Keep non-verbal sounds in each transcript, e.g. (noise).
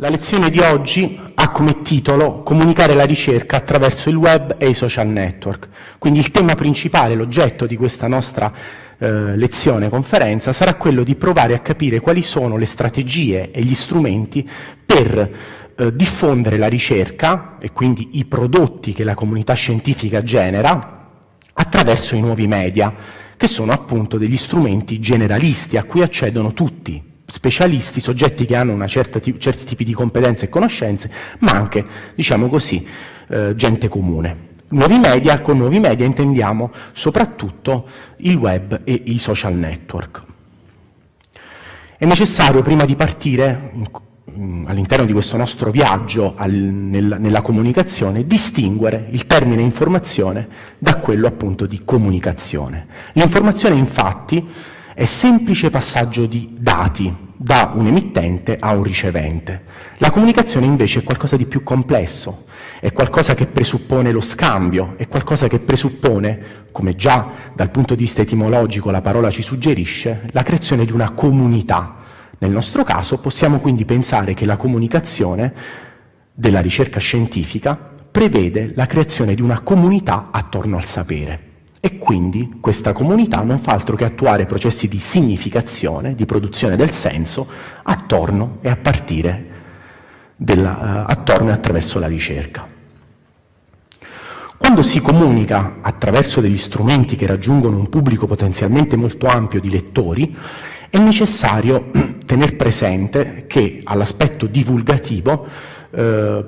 La lezione di oggi ha come titolo Comunicare la ricerca attraverso il web e i social network. Quindi il tema principale, l'oggetto di questa nostra eh, lezione, conferenza, sarà quello di provare a capire quali sono le strategie e gli strumenti per eh, diffondere la ricerca e quindi i prodotti che la comunità scientifica genera attraverso i nuovi media, che sono appunto degli strumenti generalisti a cui accedono tutti, specialisti, soggetti che hanno certi tipi di competenze e conoscenze, ma anche, diciamo così, eh, gente comune. Nuovi media, con nuovi media intendiamo soprattutto il web e i social network. È necessario, prima di partire all'interno di questo nostro viaggio al, nel, nella comunicazione, distinguere il termine informazione da quello appunto di comunicazione. L'informazione infatti è semplice passaggio di dati da un emittente a un ricevente. La comunicazione invece è qualcosa di più complesso, è qualcosa che presuppone lo scambio, è qualcosa che presuppone, come già dal punto di vista etimologico la parola ci suggerisce, la creazione di una comunità. Nel nostro caso possiamo quindi pensare che la comunicazione della ricerca scientifica prevede la creazione di una comunità attorno al sapere. E quindi questa comunità non fa altro che attuare processi di significazione, di produzione del senso, attorno e a partire della, uh, attorno e attraverso la ricerca. Quando si comunica attraverso degli strumenti che raggiungono un pubblico potenzialmente molto ampio di lettori, è necessario (clears throat) tener presente che all'aspetto divulgativo eh,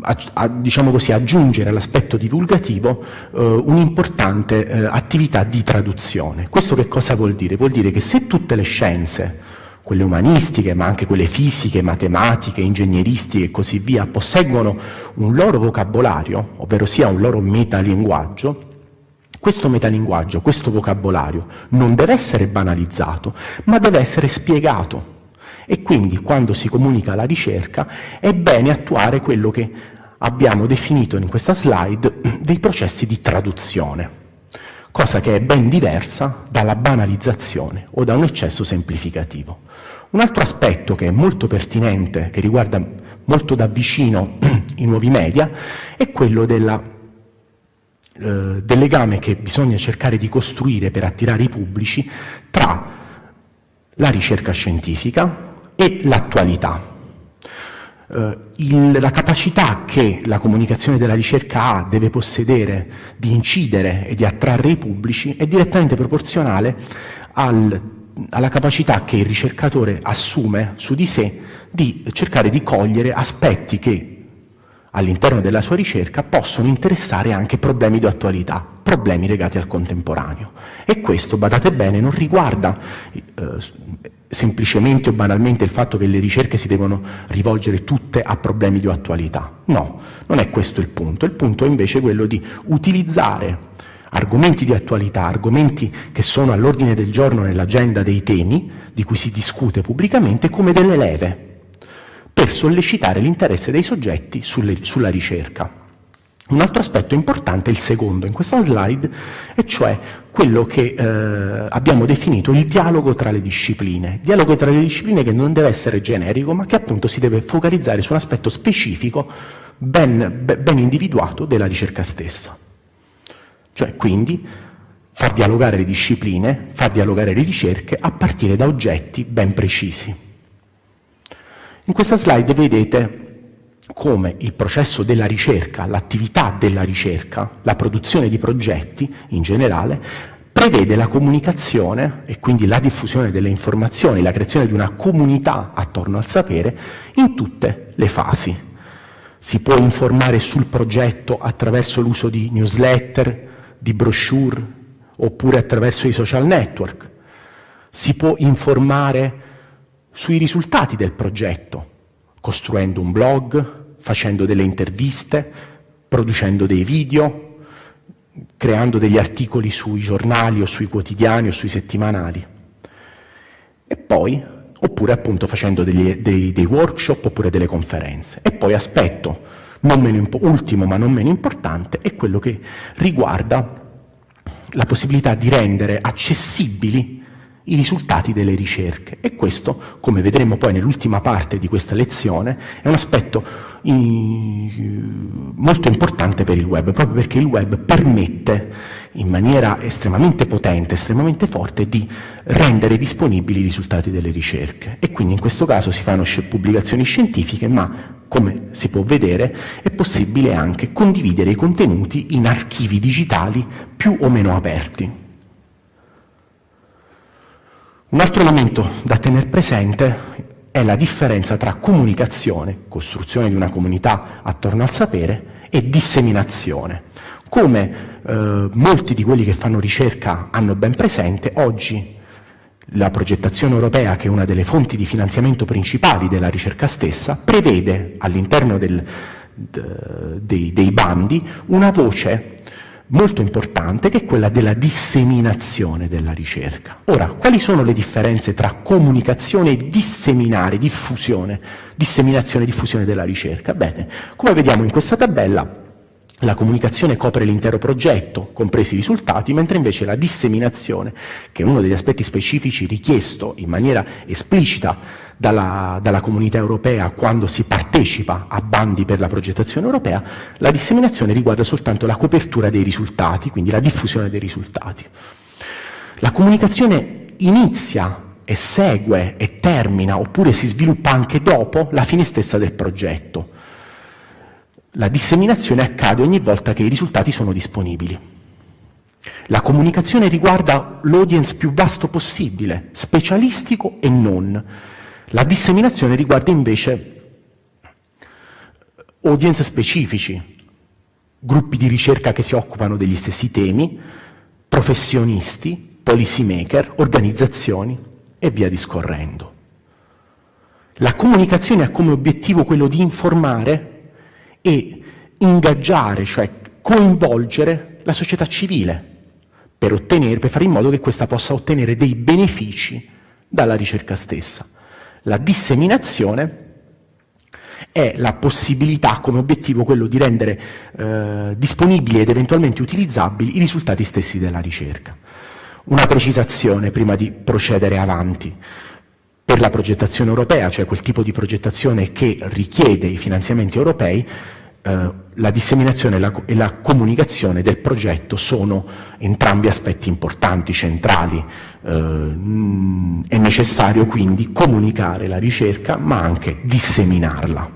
a, a, diciamo così, aggiungere all'aspetto divulgativo eh, un'importante eh, attività di traduzione. Questo che cosa vuol dire? Vuol dire che se tutte le scienze, quelle umanistiche, ma anche quelle fisiche, matematiche, ingegneristiche e così via, posseggono un loro vocabolario, ovvero sia un loro metalinguaggio, questo metalinguaggio, questo vocabolario non deve essere banalizzato, ma deve essere spiegato e quindi quando si comunica la ricerca è bene attuare quello che abbiamo definito in questa slide dei processi di traduzione, cosa che è ben diversa dalla banalizzazione o da un eccesso semplificativo. Un altro aspetto che è molto pertinente, che riguarda molto da vicino i nuovi media, è quello della, eh, del legame che bisogna cercare di costruire per attirare i pubblici tra la ricerca scientifica, e l'attualità. Eh, il, la capacità che la comunicazione della ricerca ha, deve possedere di incidere e di attrarre i pubblici è direttamente proporzionale al, alla capacità che il ricercatore assume su di sé di cercare di cogliere aspetti che all'interno della sua ricerca possono interessare anche problemi di attualità, problemi legati al contemporaneo. E questo, badate bene, non riguarda eh, semplicemente o banalmente il fatto che le ricerche si devono rivolgere tutte a problemi di attualità. No, non è questo il punto. Il punto è invece quello di utilizzare argomenti di attualità, argomenti che sono all'ordine del giorno nell'agenda dei temi di cui si discute pubblicamente come delle leve per sollecitare l'interesse dei soggetti sulle, sulla ricerca. Un altro aspetto importante è il secondo in questa slide, e cioè quello che eh, abbiamo definito il dialogo tra le discipline. Dialogo tra le discipline che non deve essere generico, ma che appunto si deve focalizzare su un aspetto specifico, ben, ben individuato della ricerca stessa. Cioè, quindi, far dialogare le discipline, far dialogare le ricerche a partire da oggetti ben precisi. In questa slide vedete come il processo della ricerca, l'attività della ricerca, la produzione di progetti in generale, prevede la comunicazione e quindi la diffusione delle informazioni, la creazione di una comunità attorno al sapere in tutte le fasi. Si può informare sul progetto attraverso l'uso di newsletter, di brochure, oppure attraverso i social network. Si può informare sui risultati del progetto, costruendo un blog, facendo delle interviste, producendo dei video, creando degli articoli sui giornali o sui quotidiani o sui settimanali. E poi, oppure appunto facendo degli, dei, dei, workshop oppure delle conferenze. E poi aspetto, ultimo ma non meno importante, è quello che riguarda la possibilità di rendere accessibili i risultati delle ricerche e questo, come vedremo poi nell'ultima parte di questa lezione, è un aspetto molto importante per il web, proprio perché il web permette in maniera estremamente potente, estremamente forte, di rendere disponibili i risultati delle ricerche. E quindi in questo caso si fanno pubblicazioni scientifiche, ma come si può vedere è possibile anche condividere i contenuti in archivi digitali più o meno aperti. Un altro elemento da tenere presente è la differenza tra comunicazione, costruzione di una comunità attorno al sapere, e disseminazione. Come eh, molti di quelli che fanno ricerca hanno ben presente, oggi la progettazione europea, che è una delle fonti di finanziamento principali della ricerca stessa, prevede all'interno dei, dei bandi una voce molto importante che è quella della disseminazione della ricerca. Ora, quali sono le differenze tra comunicazione e disseminare, diffusione, disseminazione e diffusione della ricerca? Bene, come vediamo in questa tabella, la comunicazione copre l'intero progetto, compresi i risultati, mentre invece la disseminazione, che è uno degli aspetti specifici richiesto in maniera esplicita dalla, dalla, comunità europea quando si partecipa a bandi per la progettazione europea, la disseminazione riguarda soltanto la copertura dei risultati, quindi la diffusione dei risultati. La comunicazione inizia e segue e termina, oppure si sviluppa anche dopo la fine stessa del progetto. La disseminazione accade ogni volta che i risultati sono disponibili. La comunicazione riguarda l'audience più vasto possibile, specialistico e non. La disseminazione riguarda invece audience specifici, gruppi di ricerca che si occupano degli stessi temi, professionisti, policy maker, organizzazioni e via discorrendo. La comunicazione ha come obiettivo quello di informare e ingaggiare, cioè coinvolgere la società civile per, ottenere, per fare in modo che questa possa ottenere dei benefici dalla ricerca stessa. La disseminazione è la possibilità come obiettivo quello di rendere eh, disponibili ed eventualmente utilizzabili i risultati stessi della ricerca. Una precisazione prima di procedere avanti. Per la progettazione europea, cioè quel tipo di progettazione che richiede i finanziamenti europei, eh, la disseminazione e la, e la, comunicazione del progetto sono entrambi aspetti importanti, centrali. Eh, è necessario quindi comunicare la ricerca ma anche disseminarla,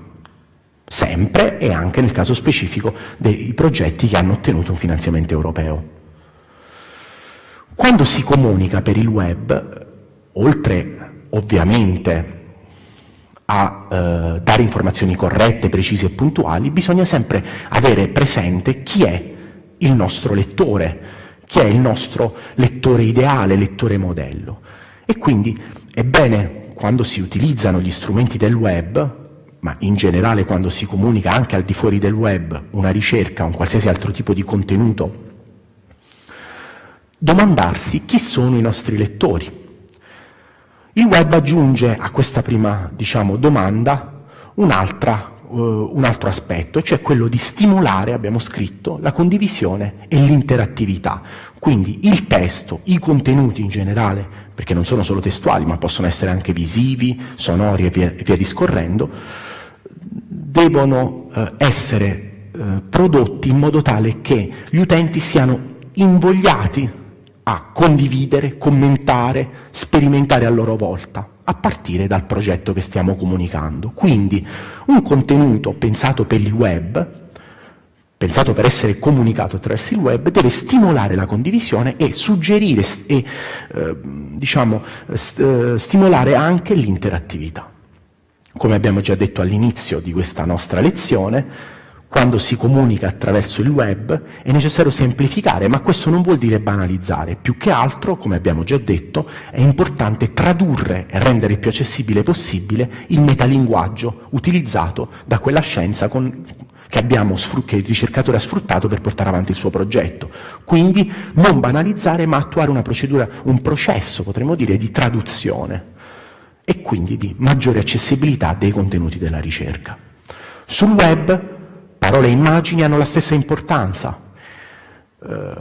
sempre e anche nel caso specifico dei progetti che hanno ottenuto un finanziamento europeo. Quando si comunica per il web, oltre ovviamente a eh, dare informazioni corrette, precise e puntuali, bisogna sempre avere presente chi è il nostro lettore, chi è il nostro lettore ideale, lettore modello. E quindi è bene, quando si utilizzano gli strumenti del web, ma in generale quando si comunica anche al di fuori del web una ricerca, un qualsiasi altro tipo di contenuto, domandarsi chi sono i nostri lettori, il web aggiunge a questa prima diciamo, domanda un, uh, un altro aspetto, cioè quello di stimolare, abbiamo scritto, la condivisione e l'interattività. Quindi il testo, i contenuti in generale, perché non sono solo testuali, ma possono essere anche visivi, sonori e via, e via discorrendo, devono uh, essere uh, prodotti in modo tale che gli utenti siano invogliati a condividere, commentare, sperimentare a loro volta, a partire dal progetto che stiamo comunicando. Quindi un contenuto pensato per il web, pensato per essere comunicato attraverso il web, deve stimolare la condivisione e suggerire e eh, diciamo, st eh, stimolare anche l'interattività. Come abbiamo già detto all'inizio di questa nostra lezione, quando si comunica attraverso il web è necessario semplificare, ma questo non vuol dire banalizzare. Più che altro, come abbiamo già detto, è importante tradurre e rendere il più accessibile possibile il metalinguaggio utilizzato da quella scienza con, che, abbiamo, che il ricercatore ha sfruttato per portare avanti il suo progetto. Quindi non banalizzare, ma attuare una procedura, un processo, potremmo dire, di traduzione e quindi di maggiore accessibilità dei contenuti della ricerca. Sul web Parole e immagini hanno la stessa importanza. Eh,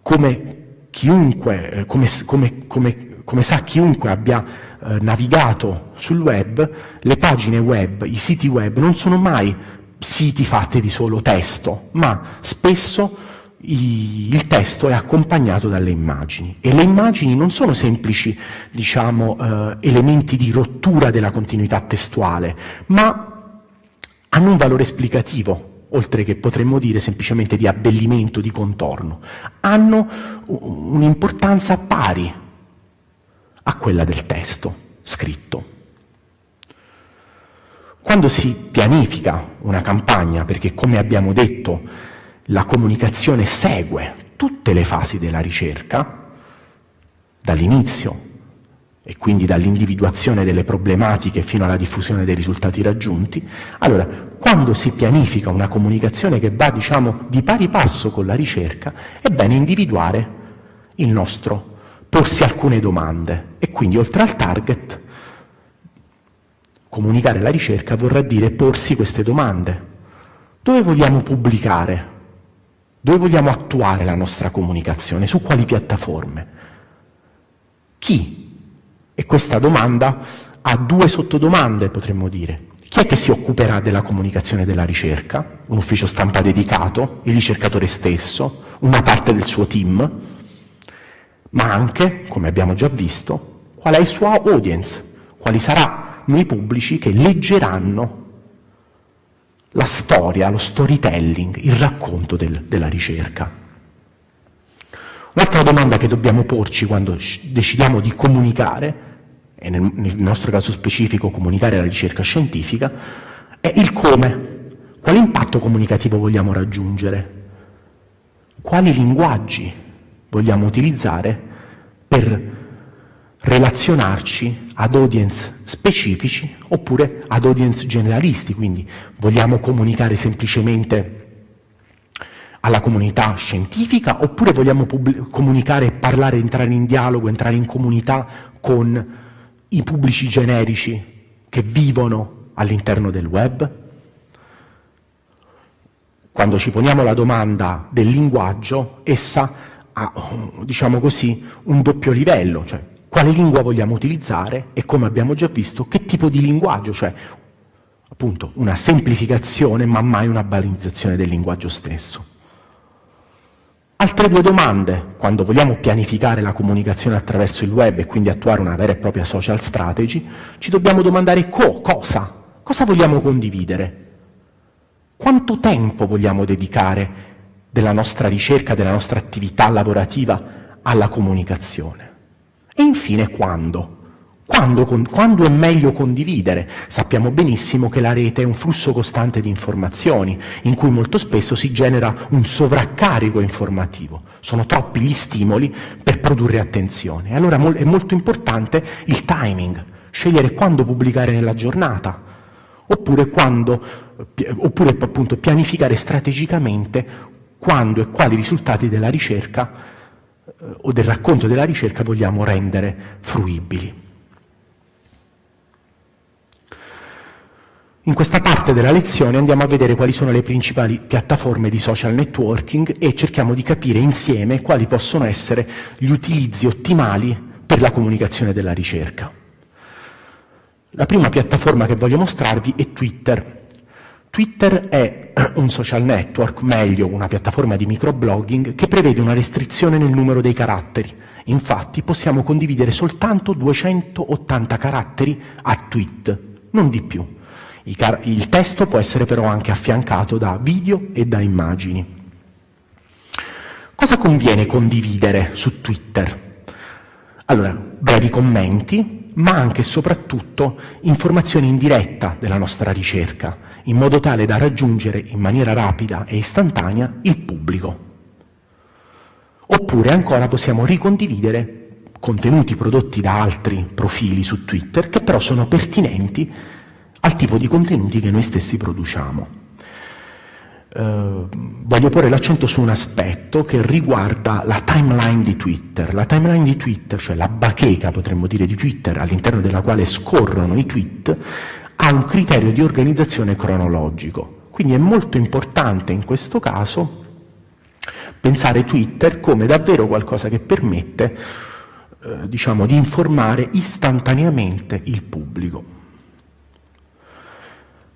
come chiunque, eh, come, come, come, come sa chiunque abbia eh, navigato sul web, le pagine web, i siti web non sono mai siti fatti di solo testo, ma spesso i, il testo è accompagnato dalle immagini e le immagini non sono semplici diciamo, eh, elementi di rottura della continuità testuale, ma hanno un valore esplicativo, oltre che potremmo dire semplicemente di abbellimento, di contorno, hanno un'importanza pari a quella del testo scritto. Quando si pianifica una campagna, perché come abbiamo detto la comunicazione segue tutte le fasi della ricerca, dall'inizio e quindi dall'individuazione delle problematiche fino alla diffusione dei risultati raggiunti, allora quando si pianifica una comunicazione che va diciamo di pari passo con la ricerca, è bene individuare il nostro, porsi alcune domande e quindi oltre al target comunicare la ricerca vorrà dire porsi queste domande. Dove vogliamo pubblicare? Dove vogliamo attuare la nostra comunicazione? Su quali piattaforme? Chi e questa domanda ha due sottodomande, potremmo dire. Chi è che si occuperà della comunicazione della ricerca? Un ufficio stampa dedicato, il ricercatore stesso, una parte del suo team, ma anche, come abbiamo già visto, qual è il suo audience, quali saranno i pubblici che leggeranno la storia, lo storytelling, il racconto del, della ricerca. Un'altra domanda che dobbiamo porci quando decidiamo di comunicare, e nel, nel nostro caso specifico comunicare la ricerca scientifica, è il come. Quale impatto comunicativo vogliamo raggiungere? Quali linguaggi vogliamo utilizzare per relazionarci ad audience specifici oppure ad audience generalisti, quindi vogliamo comunicare semplicemente alla comunità scientifica oppure vogliamo comunicare, parlare, entrare in dialogo, entrare in comunità con i pubblici generici che vivono all'interno del web? Quando ci poniamo la domanda del linguaggio, essa ha, diciamo così, un doppio livello, cioè quale lingua vogliamo utilizzare e, come abbiamo già visto, che tipo di linguaggio, cioè appunto una semplificazione ma mai una banalizzazione del linguaggio stesso. Altre due domande, quando vogliamo pianificare la comunicazione attraverso il web e quindi attuare una vera e propria social strategy, ci dobbiamo domandare co, cosa, cosa vogliamo condividere, quanto tempo vogliamo dedicare della nostra ricerca, della nostra attività lavorativa alla comunicazione? E infine quando. Quando, quando, è meglio condividere? Sappiamo benissimo che la rete è un flusso costante di informazioni, in cui molto spesso si genera un sovraccarico informativo. Sono troppi gli stimoli per produrre attenzione. Allora è molto importante il timing, scegliere quando pubblicare nella giornata, oppure, quando, oppure appunto pianificare strategicamente quando e quali risultati della ricerca eh, o del racconto della ricerca vogliamo rendere fruibili. In questa parte della lezione andiamo a vedere quali sono le principali piattaforme di social networking e cerchiamo di capire insieme quali possono essere gli utilizzi ottimali per la comunicazione della ricerca. La prima piattaforma che voglio mostrarvi è Twitter. Twitter è (clears throat) un social network, meglio una piattaforma di microblogging, che prevede una restrizione nel numero dei caratteri. Infatti possiamo condividere soltanto 280 caratteri a tweet, non di più. Il testo può essere però anche affiancato da video e da immagini. Cosa conviene condividere su Twitter? Allora, brevi commenti, ma anche e soprattutto informazioni in diretta della nostra ricerca, in modo tale da raggiungere in maniera rapida e istantanea il pubblico. Oppure ancora possiamo ricondividere contenuti prodotti da altri profili su Twitter che però sono pertinenti al tipo di contenuti che noi stessi produciamo. Uh, voglio porre l'accento su un aspetto che riguarda la timeline di Twitter. La timeline di Twitter, cioè la bacheca, potremmo dire, di Twitter, all'interno della quale scorrono i tweet, ha un criterio di organizzazione cronologico. Quindi è molto importante in questo caso pensare Twitter come davvero qualcosa che permette eh, diciamo, di informare istantaneamente il pubblico.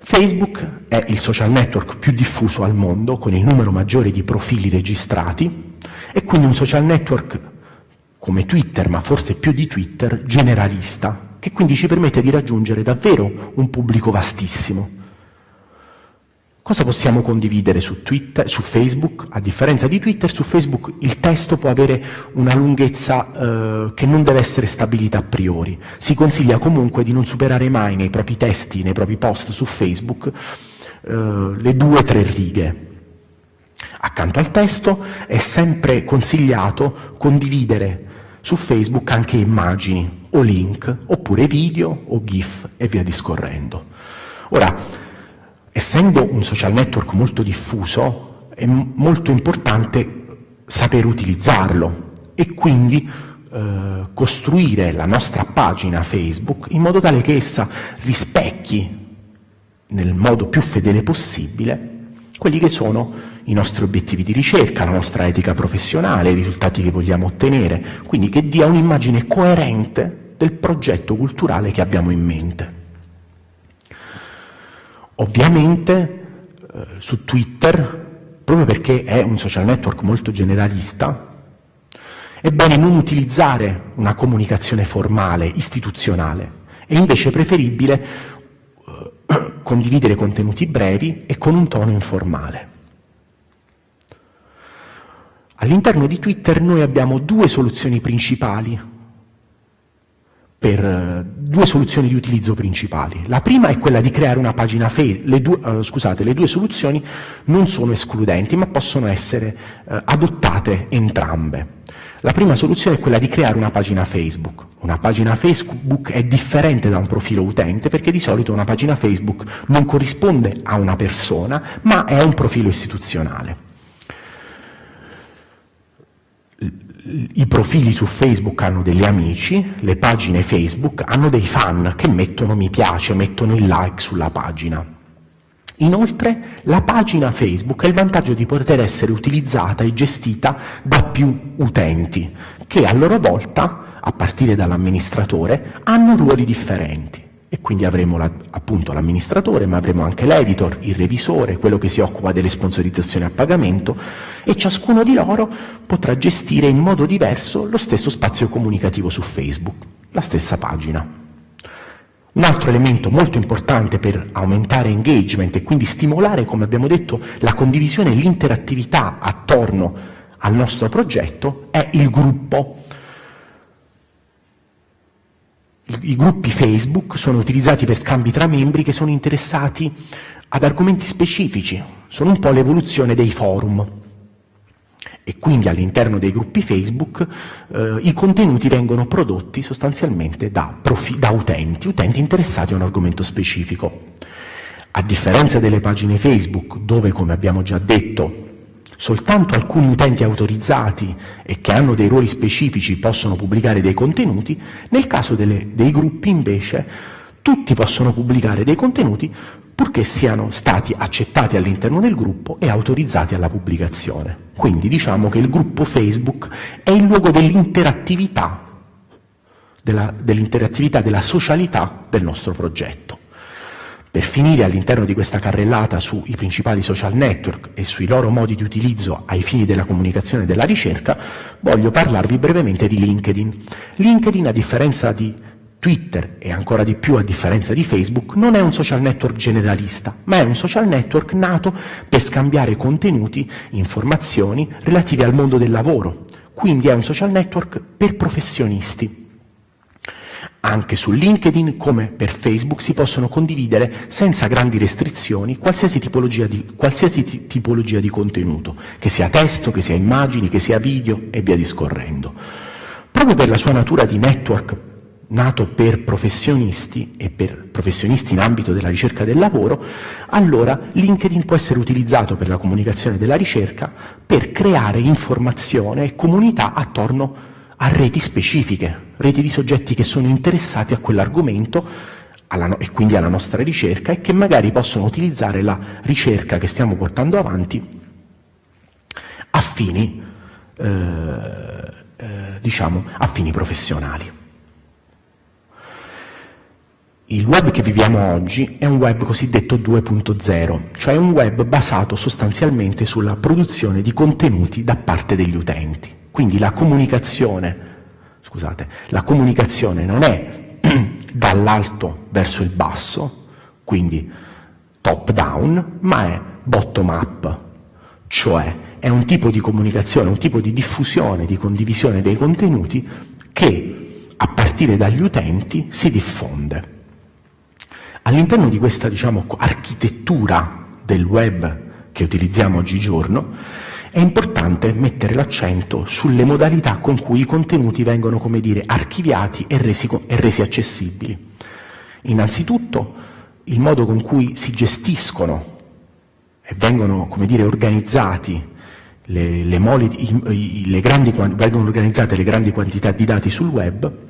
Facebook è il social network più diffuso al mondo, con il numero maggiore di profili registrati, e quindi un social network come Twitter, ma forse più di Twitter, generalista, che quindi ci permette di raggiungere davvero un pubblico vastissimo. Cosa possiamo condividere su, Twitter, su Facebook? A differenza di Twitter, su Facebook il testo può avere una lunghezza eh, che non deve essere stabilita a priori. Si consiglia comunque di non superare mai nei propri testi, nei propri post su Facebook, eh, le due o tre righe. Accanto al testo è sempre consigliato condividere su Facebook anche immagini o link, oppure video o GIF e via discorrendo. Ora, essendo un social network molto diffuso, è molto importante saper utilizzarlo e quindi eh, costruire la nostra pagina Facebook in modo tale che essa rispecchi nel modo più fedele possibile quelli che sono i nostri obiettivi di ricerca, la nostra etica professionale, i risultati che vogliamo ottenere, quindi che dia un'immagine coerente del progetto culturale che abbiamo in mente. Ovviamente eh, su Twitter, proprio perché è un social network molto generalista, è bene non utilizzare una comunicazione formale, istituzionale, è invece preferibile eh, (clears throat) condividere contenuti brevi e con un tono informale. All'interno di Twitter noi abbiamo due soluzioni principali per eh, due soluzioni di utilizzo principali. La prima è quella di creare una pagina Facebook, le, due, uh, scusate, le due soluzioni non sono escludenti ma possono essere uh, adottate entrambe. La prima soluzione è quella di creare una pagina Facebook. Una pagina Facebook è differente da un profilo utente perché di solito una pagina Facebook non corrisponde a una persona ma è un profilo istituzionale. I profili su Facebook hanno degli amici, le pagine Facebook hanno dei fan che mettono mi piace, mettono il like sulla pagina. Inoltre la pagina Facebook ha il vantaggio di poter essere utilizzata e gestita da più utenti, che a loro volta, a partire dall'amministratore, hanno ruoli differenti e quindi avremo la, appunto l'amministratore, ma avremo anche l'editor, il revisore, quello che si occupa delle sponsorizzazioni a pagamento e ciascuno di loro potrà gestire in modo diverso lo stesso spazio comunicativo su Facebook, la stessa pagina. Un altro elemento molto importante per aumentare engagement e quindi stimolare, come abbiamo detto, la condivisione e l'interattività attorno al nostro progetto è il gruppo i gruppi Facebook sono utilizzati per scambi tra membri che sono interessati ad argomenti specifici, sono un po' l'evoluzione dei forum e quindi all'interno dei gruppi Facebook eh, i contenuti vengono prodotti sostanzialmente da, da utenti, utenti interessati a un argomento specifico. A differenza delle pagine Facebook, dove come abbiamo già detto soltanto alcuni utenti autorizzati e che hanno dei ruoli specifici possono pubblicare dei contenuti, nel caso delle, dei gruppi invece tutti possono pubblicare dei contenuti purché siano stati accettati all'interno del gruppo e autorizzati alla pubblicazione. Quindi diciamo che il gruppo Facebook è il luogo dell'interattività, dell'interattività, della socialità del nostro progetto. Per finire all'interno di questa carrellata sui principali social network e sui loro modi di utilizzo ai fini della comunicazione e della ricerca, voglio parlarvi brevemente di LinkedIn. LinkedIn, a differenza di Twitter e ancora di più a differenza di Facebook, non è un social network generalista, ma è un social network nato per scambiare contenuti, informazioni relative al mondo del lavoro. Quindi è un social network per professionisti. Anche su LinkedIn, come per Facebook, si possono condividere senza grandi restrizioni qualsiasi tipologia, di, qualsiasi tipologia di contenuto, che sia testo, che sia immagini, che sia video e via discorrendo. Proprio per la sua natura di network nato per professionisti e per professionisti in ambito della ricerca del lavoro, allora LinkedIn può essere utilizzato per la comunicazione della ricerca per creare informazione e comunità attorno a reti specifiche, reti di soggetti che sono interessati a quell'argomento e quindi alla nostra ricerca e che magari possono utilizzare la ricerca che stiamo portando avanti a fini eh, eh, diciamo, a fini professionali. Il web che viviamo oggi è un web cosiddetto 2.0, cioè un web basato sostanzialmente sulla produzione di contenuti da parte degli utenti. Quindi la comunicazione, scusate, la comunicazione non è (clears throat) dall'alto verso il basso, quindi top down, ma è bottom up, cioè è un tipo di comunicazione, un tipo di diffusione, di condivisione dei contenuti che a partire dagli utenti si diffonde. All'interno di questa diciamo, architettura del web che utilizziamo oggigiorno è importante mettere l'accento sulle modalità con cui i contenuti vengono, come dire, archiviati e resi, e resi accessibili. Innanzitutto il modo con cui si gestiscono e vengono, come dire, organizzati le, le moli, le grandi, vengono organizzate le grandi quantità di dati sul web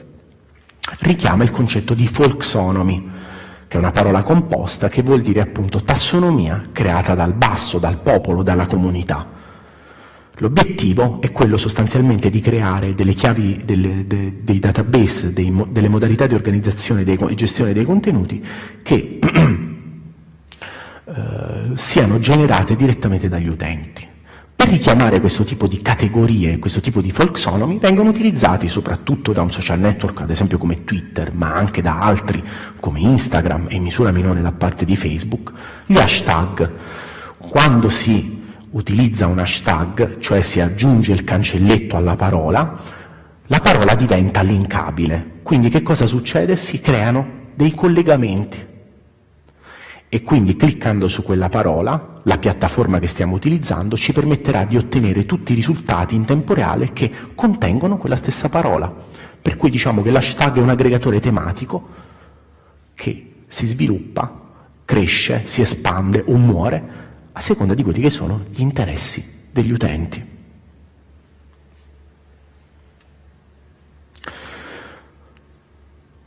richiama il concetto di folksonomy, che è una parola composta che vuol dire appunto tassonomia creata dal basso, dal popolo, dalla comunità. L'obiettivo è quello sostanzialmente di creare delle chiavi, delle, de, dei database, dei, delle modalità di organizzazione e gestione dei contenuti che (clears throat) eh, siano generate direttamente dagli utenti. Per richiamare questo tipo di categorie, questo tipo di folksonomy, vengono utilizzati soprattutto da un social network, ad esempio come Twitter, ma anche da altri come Instagram e in misura minore da parte di Facebook, gli hashtag. Quando si utilizza un hashtag, cioè si aggiunge il cancelletto alla parola, la parola diventa linkabile. Quindi che cosa succede? Si creano dei collegamenti e quindi cliccando su quella parola, la piattaforma che stiamo utilizzando ci permetterà di ottenere tutti i risultati in tempo reale che contengono quella stessa parola. Per cui diciamo che l'hashtag è un aggregatore tematico che si sviluppa, cresce, si espande o muore a seconda di quelli che sono gli interessi degli utenti.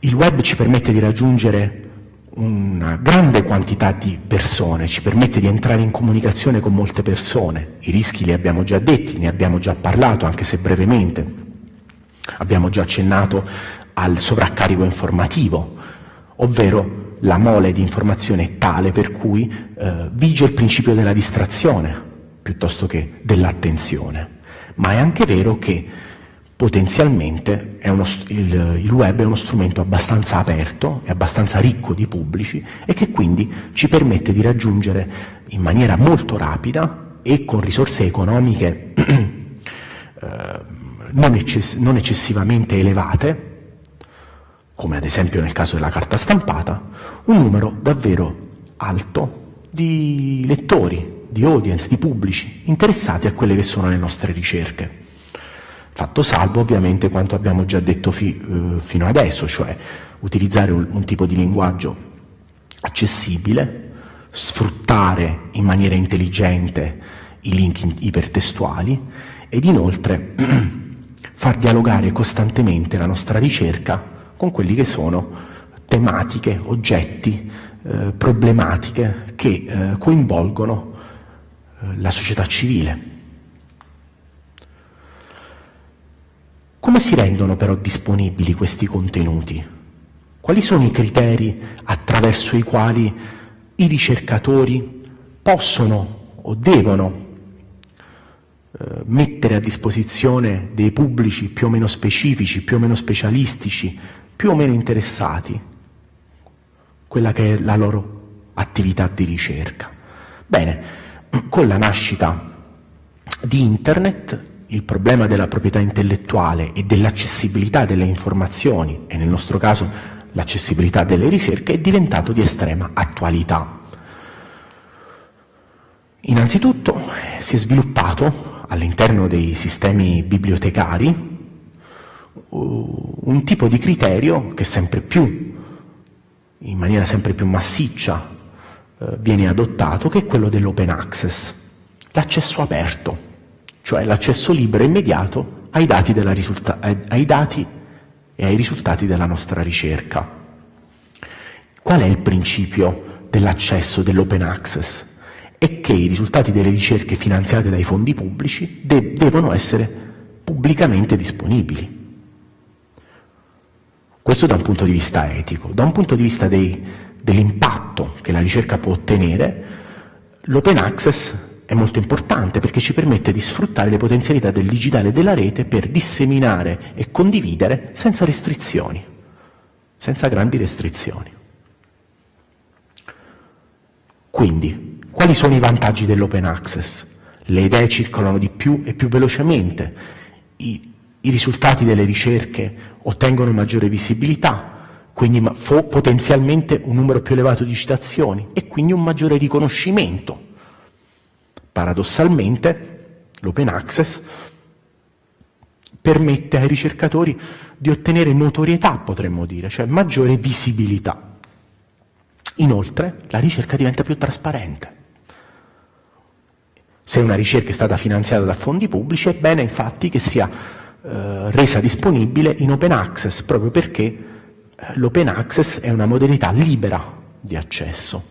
Il web ci permette di raggiungere una grande quantità di persone, ci permette di entrare in comunicazione con molte persone. I rischi li abbiamo già detti, ne abbiamo già parlato, anche se brevemente. Abbiamo già accennato al sovraccarico informativo, ovvero la mole di informazione è tale per cui eh, vige il principio della distrazione piuttosto che dell'attenzione. Ma è anche vero che potenzialmente uno, il, il, web è uno strumento abbastanza aperto e abbastanza ricco di pubblici e che quindi ci permette di raggiungere in maniera molto rapida e con risorse economiche (clears throat) eh, non, eccess non eccessivamente elevate, come ad esempio nel caso della carta stampata, un numero davvero alto di lettori, di audience, di pubblici interessati a quelle che sono le nostre ricerche. Fatto salvo ovviamente quanto abbiamo già detto fi, eh, fino adesso, cioè utilizzare un, un tipo di linguaggio accessibile, sfruttare in maniera intelligente i link ipertestuali ed inoltre (clears throat) far dialogare costantemente la nostra ricerca con quelli che sono tematiche, oggetti, eh, problematiche che eh, coinvolgono eh, la società civile. Come si rendono però disponibili questi contenuti? Quali sono i criteri attraverso i quali i ricercatori possono o devono eh, mettere a disposizione dei pubblici più o meno specifici, più o meno specialistici, più o meno interessati, quella che è la loro attività di ricerca. Bene, con la nascita di Internet il problema della proprietà intellettuale e dell'accessibilità delle informazioni, e nel nostro caso l'accessibilità delle ricerche, è diventato di estrema attualità. Innanzitutto si è sviluppato all'interno dei sistemi bibliotecari un tipo di criterio che sempre più, in maniera sempre più massiccia, eh, viene adottato, che è quello dell'open access, l'accesso aperto cioè l'accesso libero e immediato ai dati, ai dati, e ai risultati della nostra ricerca. Qual è il principio dell'accesso dell'open access? È che i risultati delle ricerche finanziate dai fondi pubblici de devono essere pubblicamente disponibili. Questo da un punto di vista etico. Da un punto di vista dell'impatto che la ricerca può ottenere, l'open access è molto importante perché ci permette di sfruttare le potenzialità del digitale e della rete per disseminare e condividere senza restrizioni, senza grandi restrizioni. Quindi, quali sono i vantaggi dell'open access? Le idee circolano di più e più velocemente, i, i risultati delle ricerche ottengono maggiore visibilità, quindi potenzialmente un numero più elevato di citazioni e quindi un maggiore riconoscimento. Paradossalmente l'open access permette ai ricercatori di ottenere notorietà, potremmo dire, cioè maggiore visibilità. Inoltre la ricerca diventa più trasparente. Se una ricerca è stata finanziata da fondi pubblici è bene infatti che sia eh, resa disponibile in open access, proprio perché eh, l'open access è una modalità libera di accesso.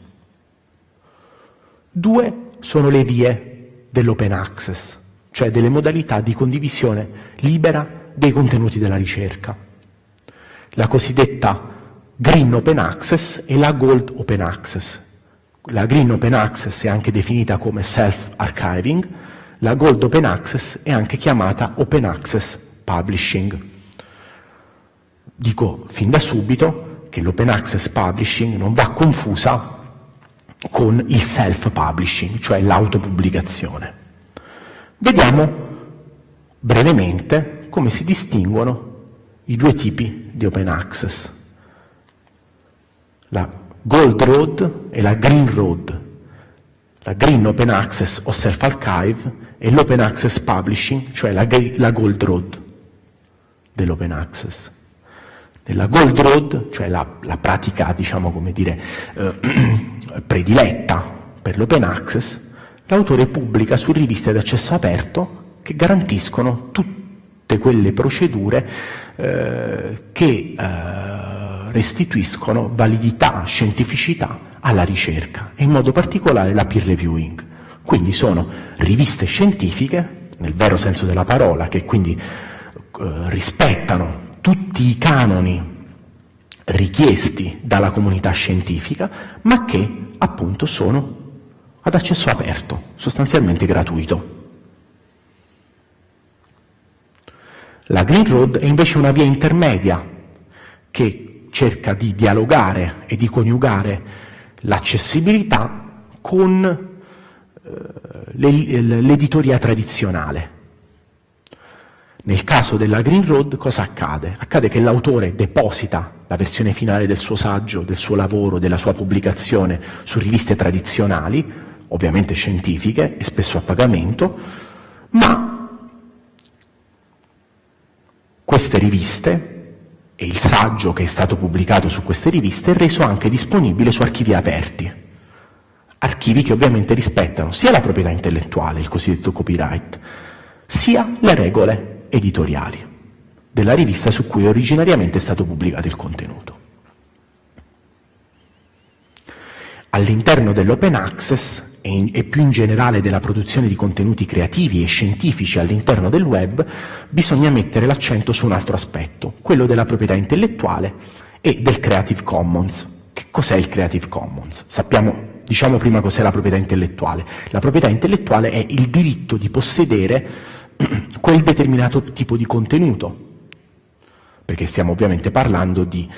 Due sono le vie dell'open access, cioè delle modalità di condivisione libera dei contenuti della ricerca. La cosiddetta Green Open Access e la Gold Open Access. La Green Open Access è anche definita come Self-Archiving, la Gold Open Access è anche chiamata Open Access Publishing. Dico fin da subito che l'Open Access Publishing non va confusa con il self-publishing, cioè l'autopubblicazione. Vediamo brevemente come si distinguono i due tipi di Open Access, la Gold Road e la Green Road. La Green Open Access o Self-Archive e l'Open Access Publishing, cioè la, la Gold Road dell'Open Access. Nella Gold Road, cioè la, la pratica, diciamo come dire, eh, (clears throat) prediletta per l'Open Access, l'autore pubblica su riviste d'accesso aperto che garantiscono tutte quelle procedure eh, che eh, restituiscono validità, scientificità alla ricerca e in modo particolare la peer reviewing. Quindi sono riviste scientifiche, nel vero senso della parola, che quindi eh, rispettano tutti i canoni richiesti dalla comunità scientifica, ma che appunto sono ad accesso aperto, sostanzialmente gratuito. La Green Road è invece una via intermedia che cerca di dialogare e di coniugare l'accessibilità con l'editoria tradizionale. Nel caso della Green Road cosa accade? Accade che l'autore deposita la versione finale del suo saggio, del suo lavoro, della sua pubblicazione su riviste tradizionali, ovviamente scientifiche e spesso a pagamento, ma queste riviste e il saggio che è stato pubblicato su queste riviste è reso anche disponibile su archivi aperti archivi che ovviamente rispettano sia la proprietà intellettuale, il cosiddetto copyright, sia le regole editoriali della rivista su cui originariamente è stato pubblicato il contenuto. All'interno dell'open access e, in, e, più in generale della produzione di contenuti creativi e scientifici all'interno del web, bisogna mettere l'accento su un altro aspetto, quello della proprietà intellettuale e del Creative Commons. Che cos'è il Creative Commons? Sappiamo Diciamo prima cos'è la proprietà intellettuale. La proprietà intellettuale è il diritto di possedere (clears throat) quel determinato tipo di contenuto, perché stiamo ovviamente parlando di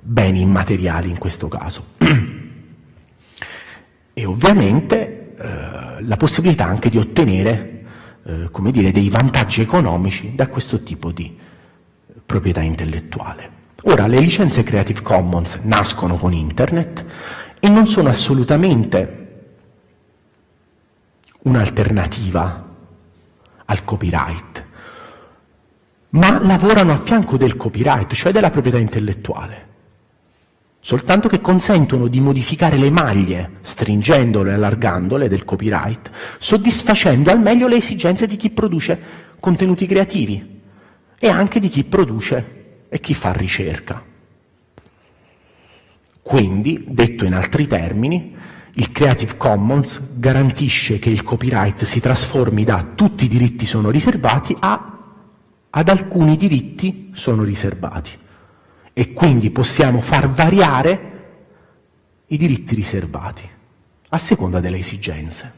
beni immateriali in questo caso. (clears throat) E ovviamente eh, la possibilità anche di ottenere eh, come dire, dei vantaggi economici da questo tipo di proprietà intellettuale. Ora, le licenze Creative Commons nascono con Internet e non sono assolutamente un'alternativa al copyright, ma lavorano a fianco del copyright, cioè della proprietà intellettuale, soltanto che consentono di modificare le maglie, stringendole e allargandole del copyright, soddisfacendo al meglio le esigenze di chi produce contenuti creativi e anche di chi produce e chi fa ricerca. Quindi, detto in altri termini, il Creative Commons garantisce che il copyright si trasformi da tutti i diritti sono riservati a ad alcuni diritti sono riservati e quindi possiamo far variare i diritti riservati a seconda delle esigenze.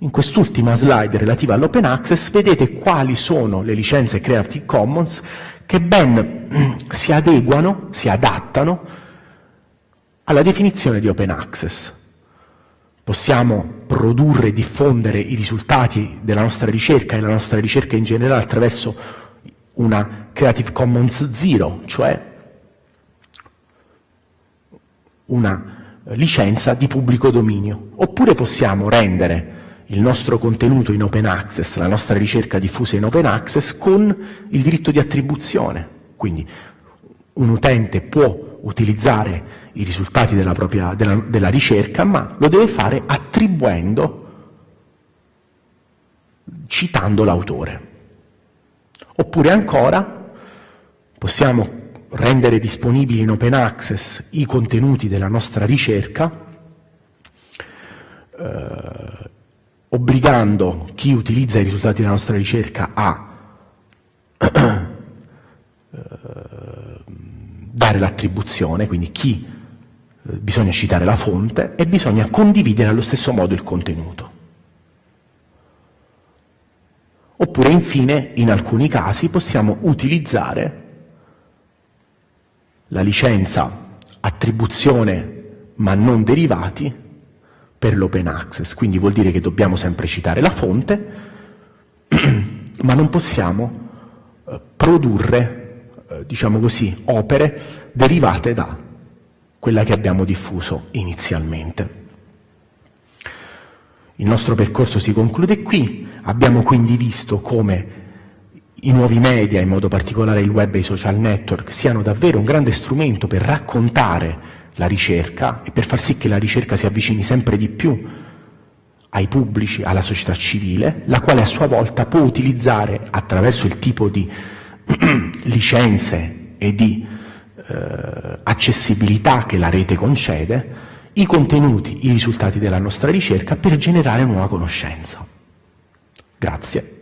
In quest'ultima slide relativa all'open access vedete quali sono le licenze Creative Commons che ben (clears throat) si adeguano, si adattano alla definizione di open access. Possiamo produrre e diffondere i risultati della nostra ricerca e la nostra ricerca in generale attraverso una Creative Commons Zero, cioè una licenza di pubblico dominio, oppure possiamo rendere il nostro contenuto in open access, la nostra ricerca diffusa in open access con il diritto di attribuzione. Quindi un utente può utilizzare i risultati della, propria, della, della ricerca, ma lo deve fare attribuendo, citando l'autore. Oppure ancora possiamo rendere disponibili in open access i contenuti della nostra ricerca eh, obbligando chi utilizza i risultati della nostra ricerca a (clears throat) eh, dare l'attribuzione, quindi chi eh, bisogna citare la fonte e bisogna condividere allo stesso modo il contenuto. Oppure infine, in alcuni casi, possiamo utilizzare la licenza attribuzione ma non derivati per l'open access, quindi vuol dire che dobbiamo sempre citare la fonte, (clears throat) ma non possiamo eh, produrre, eh, diciamo così, opere derivate da quella che abbiamo diffuso inizialmente. Il nostro percorso si conclude qui, abbiamo quindi visto come i nuovi media, in modo particolare il web e i social network, siano davvero un grande strumento per raccontare la ricerca e per far sì che la ricerca si avvicini sempre di più ai pubblici, alla società civile, la quale a sua volta può utilizzare attraverso il tipo di (clears throat) licenze e di eh, accessibilità che la rete concede, i contenuti, i risultati della nostra ricerca per generare nuova conoscenza. Grazie.